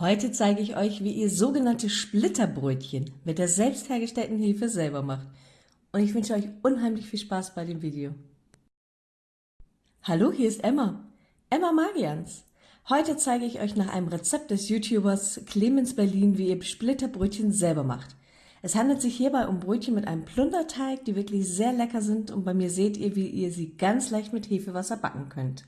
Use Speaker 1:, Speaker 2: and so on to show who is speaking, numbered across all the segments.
Speaker 1: Heute zeige ich euch, wie ihr sogenannte Splitterbrötchen mit der selbst hergestellten Hefe selber macht. Und ich wünsche euch unheimlich viel Spaß bei dem Video. Hallo, hier ist Emma. Emma Magians. Heute zeige ich euch nach einem Rezept des YouTubers Clemens Berlin, wie ihr Splitterbrötchen selber macht. Es handelt sich hierbei um Brötchen mit einem Plunderteig, die wirklich sehr lecker sind und bei mir seht ihr, wie ihr sie ganz leicht mit Hefewasser backen könnt.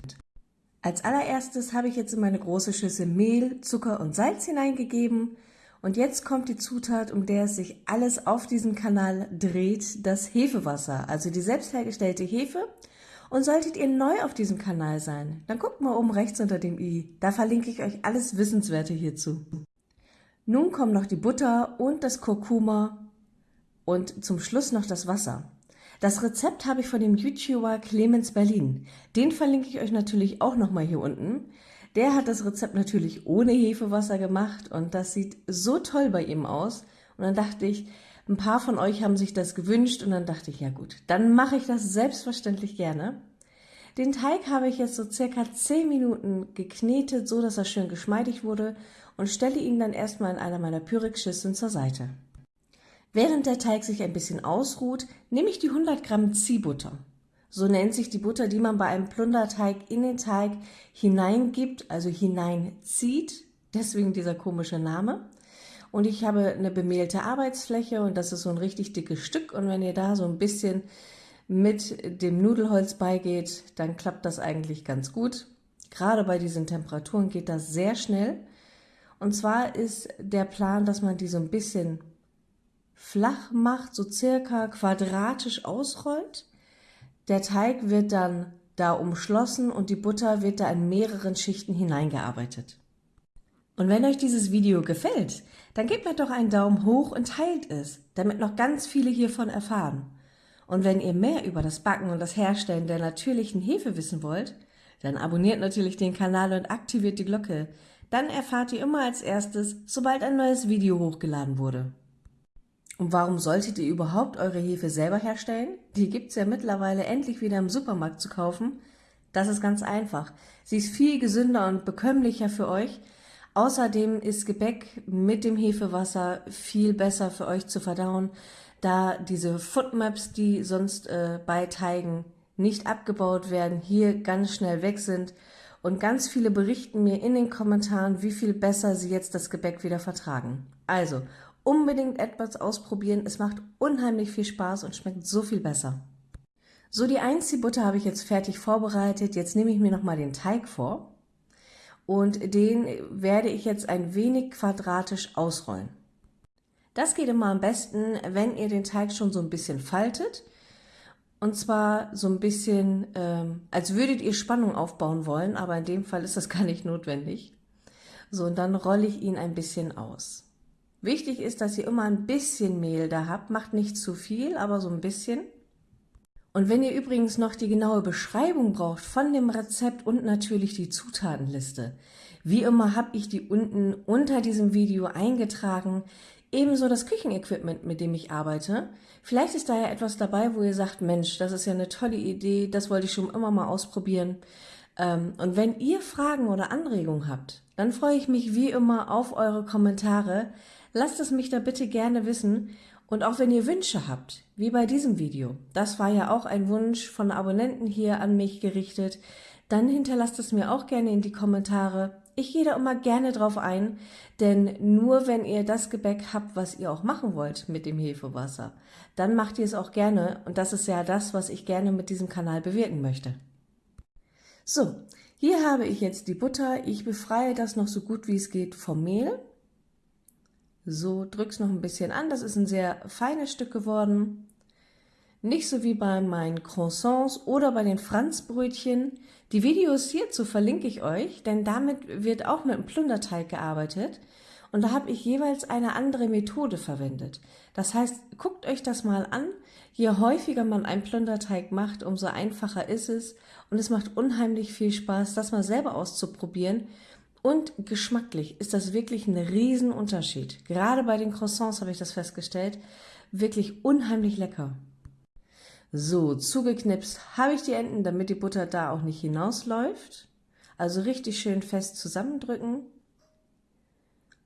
Speaker 1: Als allererstes habe ich jetzt in meine große Schüssel Mehl, Zucker und Salz hineingegeben und jetzt kommt die Zutat, um der es sich alles auf diesem Kanal dreht, das Hefewasser, also die selbst hergestellte Hefe. Und solltet ihr neu auf diesem Kanal sein, dann guckt mal oben rechts unter dem i, da verlinke ich euch alles Wissenswerte hierzu. Nun kommen noch die Butter und das Kurkuma und zum Schluss noch das Wasser. Das Rezept habe ich von dem YouTuber Clemens Berlin. Den verlinke ich euch natürlich auch nochmal hier unten. Der hat das Rezept natürlich ohne Hefewasser gemacht und das sieht so toll bei ihm aus. Und dann dachte ich, ein paar von euch haben sich das gewünscht und dann dachte ich, ja gut, dann mache ich das selbstverständlich gerne. Den Teig habe ich jetzt so circa 10 Minuten geknetet, so dass er schön geschmeidig wurde und stelle ihn dann erstmal in einer meiner Pyrex-Schüsseln zur Seite. Während der Teig sich ein bisschen ausruht, nehme ich die 100 Gramm Ziehbutter. So nennt sich die Butter, die man bei einem Plunderteig in den Teig hineingibt, also hineinzieht, deswegen dieser komische Name. Und ich habe eine bemehlte Arbeitsfläche und das ist so ein richtig dickes Stück und wenn ihr da so ein bisschen mit dem Nudelholz beigeht, dann klappt das eigentlich ganz gut. Gerade bei diesen Temperaturen geht das sehr schnell. Und zwar ist der Plan, dass man die so ein bisschen flach macht, so circa quadratisch ausrollt. Der Teig wird dann da umschlossen und die Butter wird da in mehreren Schichten hineingearbeitet. Und wenn euch dieses Video gefällt, dann gebt mir doch einen Daumen hoch und teilt es, damit noch ganz viele hiervon erfahren. Und wenn ihr mehr über das Backen und das Herstellen der natürlichen Hefe wissen wollt, dann abonniert natürlich den Kanal und aktiviert die Glocke. Dann erfahrt ihr immer als erstes, sobald ein neues Video hochgeladen wurde. Und warum solltet ihr überhaupt eure Hefe selber herstellen? Die gibt's ja mittlerweile endlich wieder im Supermarkt zu kaufen. Das ist ganz einfach. Sie ist viel gesünder und bekömmlicher für euch. Außerdem ist Gebäck mit dem Hefewasser viel besser für euch zu verdauen, da diese Footmaps, die sonst äh, bei Teigen nicht abgebaut werden, hier ganz schnell weg sind. Und ganz viele berichten mir in den Kommentaren, wie viel besser sie jetzt das Gebäck wieder vertragen. Also, unbedingt etwas ausprobieren. Es macht unheimlich viel Spaß und schmeckt so viel besser. So, die Einziehbutter habe ich jetzt fertig vorbereitet. Jetzt nehme ich mir nochmal den Teig vor und den werde ich jetzt ein wenig quadratisch ausrollen. Das geht immer am besten, wenn ihr den Teig schon so ein bisschen faltet. Und zwar so ein bisschen, ähm, als würdet ihr Spannung aufbauen wollen, aber in dem Fall ist das gar nicht notwendig. So, und dann rolle ich ihn ein bisschen aus. Wichtig ist, dass ihr immer ein bisschen Mehl da habt. Macht nicht zu viel, aber so ein bisschen. Und wenn ihr übrigens noch die genaue Beschreibung braucht von dem Rezept und natürlich die Zutatenliste, wie immer habe ich die unten unter diesem Video eingetragen. Ebenso das Küchenequipment, mit dem ich arbeite. Vielleicht ist da ja etwas dabei, wo ihr sagt, Mensch, das ist ja eine tolle Idee, das wollte ich schon immer mal ausprobieren. Ähm, und wenn ihr Fragen oder Anregungen habt, dann freue ich mich wie immer auf eure Kommentare. Lasst es mich da bitte gerne wissen und auch wenn ihr Wünsche habt, wie bei diesem Video, das war ja auch ein Wunsch von Abonnenten hier an mich gerichtet, dann hinterlasst es mir auch gerne in die Kommentare. Ich gehe da immer gerne drauf ein, denn nur wenn ihr das Gebäck habt, was ihr auch machen wollt mit dem Hefewasser, dann macht ihr es auch gerne und das ist ja das, was ich gerne mit diesem Kanal bewirken möchte. So, hier habe ich jetzt die Butter. Ich befreie das noch so gut wie es geht vom Mehl. So, drück's noch ein bisschen an. Das ist ein sehr feines Stück geworden. Nicht so wie bei meinen Croissants oder bei den Franzbrötchen. Die Videos hierzu verlinke ich euch, denn damit wird auch mit einem Plunderteig gearbeitet. Und da habe ich jeweils eine andere Methode verwendet. Das heißt, guckt euch das mal an. Je häufiger man einen Plunderteig macht, umso einfacher ist es. Und es macht unheimlich viel Spaß, das mal selber auszuprobieren und geschmacklich ist das wirklich ein Riesenunterschied. Gerade bei den Croissants habe ich das festgestellt. Wirklich unheimlich lecker. So, zugeknipst habe ich die Enden, damit die Butter da auch nicht hinausläuft. Also richtig schön fest zusammendrücken.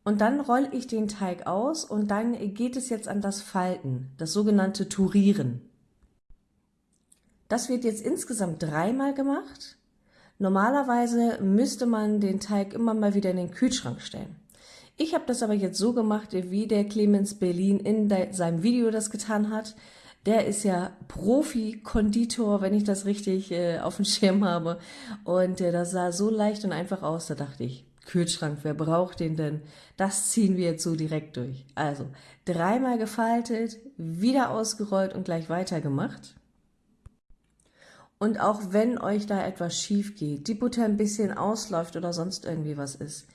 Speaker 1: Und dann rolle ich den Teig aus und dann geht es jetzt an das Falten, das sogenannte Turieren. Das wird jetzt insgesamt dreimal gemacht. Normalerweise müsste man den Teig immer mal wieder in den Kühlschrank stellen. Ich habe das aber jetzt so gemacht, wie der Clemens Berlin in seinem Video das getan hat. Der ist ja Profi-Konditor, wenn ich das richtig äh, auf dem Schirm habe. Und äh, das sah so leicht und einfach aus, da dachte ich, Kühlschrank, wer braucht den denn? Das ziehen wir jetzt so direkt durch. Also, dreimal gefaltet, wieder ausgerollt und gleich weitergemacht. Und auch wenn euch da etwas schief geht, die Butter ein bisschen ausläuft oder sonst irgendwie was ist,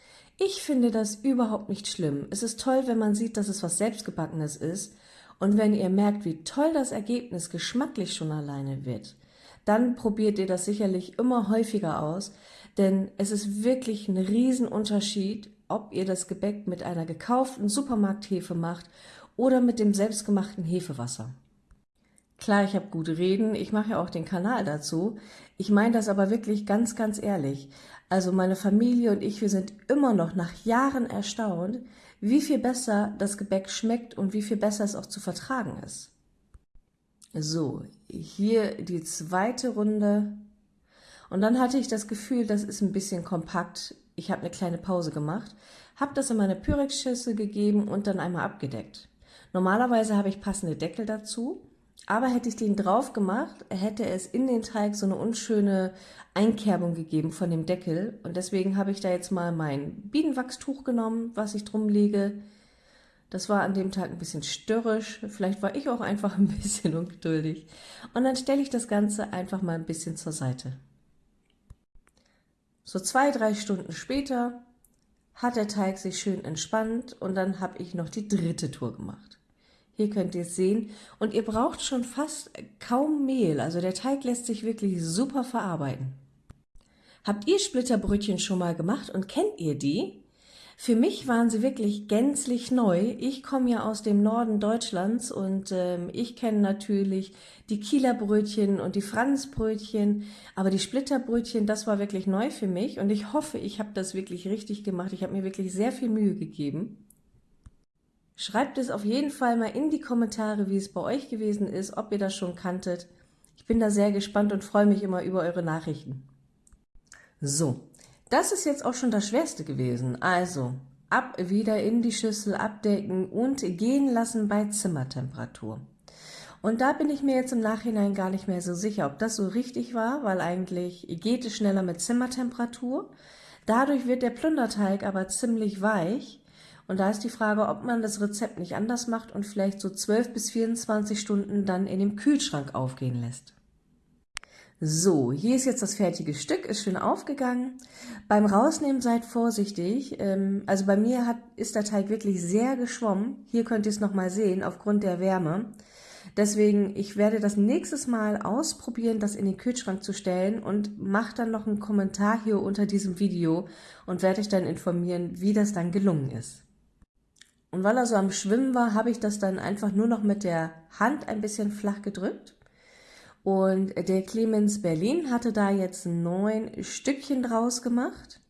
Speaker 1: ich finde das überhaupt nicht schlimm. Es ist toll, wenn man sieht, dass es was Selbstgebackenes ist und wenn ihr merkt, wie toll das Ergebnis geschmacklich schon alleine wird, dann probiert ihr das sicherlich immer häufiger aus, denn es ist wirklich ein Riesenunterschied, ob ihr das Gebäck mit einer gekauften Supermarkthefe macht oder mit dem selbstgemachten Hefewasser. Klar, ich habe gute Reden, ich mache ja auch den Kanal dazu. Ich meine das aber wirklich ganz, ganz ehrlich. Also meine Familie und ich, wir sind immer noch nach Jahren erstaunt, wie viel besser das Gebäck schmeckt und wie viel besser es auch zu vertragen ist. So, hier die zweite Runde. Und dann hatte ich das Gefühl, das ist ein bisschen kompakt. Ich habe eine kleine Pause gemacht, habe das in meine Pyrex-Schüssel gegeben und dann einmal abgedeckt. Normalerweise habe ich passende Deckel dazu, aber hätte ich den drauf gemacht, hätte es in den Teig so eine unschöne Einkerbung gegeben von dem Deckel. Und deswegen habe ich da jetzt mal mein Bienenwachstuch genommen, was ich drum lege. Das war an dem Tag ein bisschen störrisch. Vielleicht war ich auch einfach ein bisschen ungeduldig. Und dann stelle ich das Ganze einfach mal ein bisschen zur Seite. So zwei, drei Stunden später hat der Teig sich schön entspannt und dann habe ich noch die dritte Tour gemacht. Hier könnt ihr es sehen. Und ihr braucht schon fast kaum Mehl. Also der Teig lässt sich wirklich super verarbeiten. Habt ihr Splitterbrötchen schon mal gemacht und kennt ihr die? Für mich waren sie wirklich gänzlich neu. Ich komme ja aus dem Norden Deutschlands und ähm, ich kenne natürlich die Kieler Brötchen und die Franzbrötchen, aber die Splitterbrötchen, das war wirklich neu für mich und ich hoffe, ich habe das wirklich richtig gemacht. Ich habe mir wirklich sehr viel Mühe gegeben. Schreibt es auf jeden Fall mal in die Kommentare, wie es bei euch gewesen ist, ob ihr das schon kanntet. Ich bin da sehr gespannt und freue mich immer über eure Nachrichten. So, das ist jetzt auch schon das Schwerste gewesen. Also, ab wieder in die Schüssel abdecken und gehen lassen bei Zimmertemperatur. Und da bin ich mir jetzt im Nachhinein gar nicht mehr so sicher, ob das so richtig war, weil eigentlich geht es schneller mit Zimmertemperatur. Dadurch wird der Plunderteig aber ziemlich weich und da ist die Frage, ob man das Rezept nicht anders macht und vielleicht so 12 bis 24 Stunden dann in dem Kühlschrank aufgehen lässt. So, hier ist jetzt das fertige Stück, ist schön aufgegangen. Beim Rausnehmen seid vorsichtig. Ähm, also bei mir hat, ist der Teig wirklich sehr geschwommen. Hier könnt ihr es nochmal sehen, aufgrund der Wärme. Deswegen, ich werde das nächstes Mal ausprobieren, das in den Kühlschrank zu stellen und mache dann noch einen Kommentar hier unter diesem Video und werde euch dann informieren, wie das dann gelungen ist. Und weil er so am Schwimmen war, habe ich das dann einfach nur noch mit der Hand ein bisschen flach gedrückt. Und der Clemens Berlin hatte da jetzt neun Stückchen draus gemacht.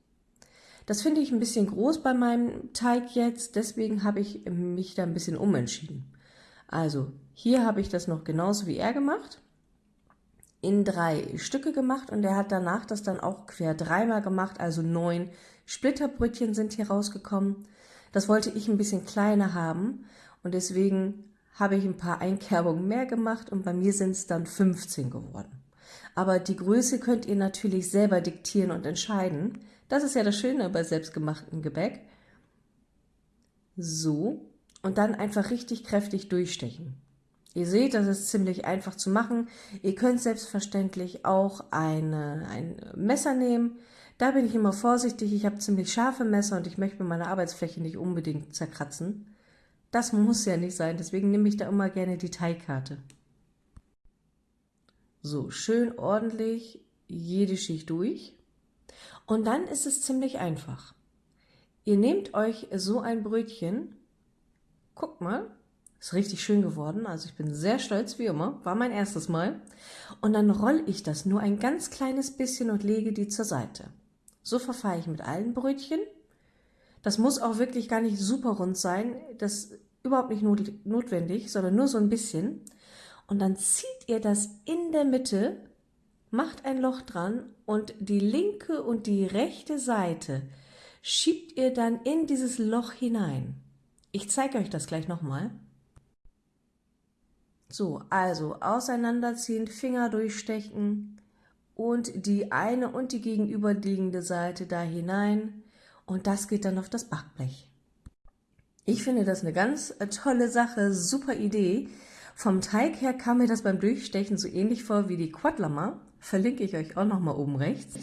Speaker 1: Das finde ich ein bisschen groß bei meinem Teig jetzt, deswegen habe ich mich da ein bisschen umentschieden. Also hier habe ich das noch genauso wie er gemacht, in drei Stücke gemacht und er hat danach das dann auch quer dreimal gemacht, also neun Splitterbrötchen sind hier rausgekommen. Das wollte ich ein bisschen kleiner haben und deswegen habe ich ein paar Einkerbungen mehr gemacht und bei mir sind es dann 15 geworden. Aber die Größe könnt ihr natürlich selber diktieren und entscheiden. Das ist ja das Schöne bei selbstgemachtem Gebäck. So, und dann einfach richtig kräftig durchstechen. Ihr seht, das ist ziemlich einfach zu machen. Ihr könnt selbstverständlich auch eine, ein Messer nehmen, da bin ich immer vorsichtig. Ich habe ziemlich scharfe Messer und ich möchte meine Arbeitsfläche nicht unbedingt zerkratzen. Das muss ja nicht sein, deswegen nehme ich da immer gerne die Teigkarte. So, schön ordentlich jede Schicht durch. Und dann ist es ziemlich einfach. Ihr nehmt euch so ein Brötchen, guckt mal, ist richtig schön geworden, also ich bin sehr stolz wie immer, war mein erstes Mal. Und dann rolle ich das nur ein ganz kleines bisschen und lege die zur Seite. So verfahre ich mit allen Brötchen. Das muss auch wirklich gar nicht super rund sein. Das ist überhaupt nicht not notwendig, sondern nur so ein bisschen. Und dann zieht ihr das in der Mitte, macht ein Loch dran und die linke und die rechte Seite schiebt ihr dann in dieses Loch hinein. Ich zeige euch das gleich nochmal. So, also auseinanderziehen, Finger durchstechen und die eine und die gegenüberliegende Seite da hinein und das geht dann auf das Backblech. Ich finde das eine ganz äh, tolle Sache, super Idee. Vom Teig her kam mir das beim Durchstechen so ähnlich vor wie die Quadlama. Verlinke ich euch auch nochmal oben rechts.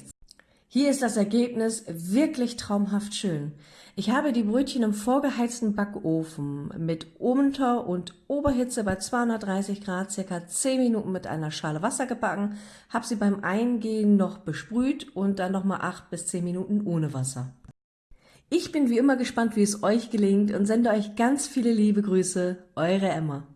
Speaker 1: Hier ist das Ergebnis wirklich traumhaft schön. Ich habe die Brötchen im vorgeheizten Backofen mit Unter- und Oberhitze bei 230 Grad circa 10 Minuten mit einer Schale Wasser gebacken, habe sie beim Eingehen noch besprüht und dann nochmal 8 bis 10 Minuten ohne Wasser. Ich bin wie immer gespannt, wie es euch gelingt und sende euch ganz viele liebe Grüße, eure Emma.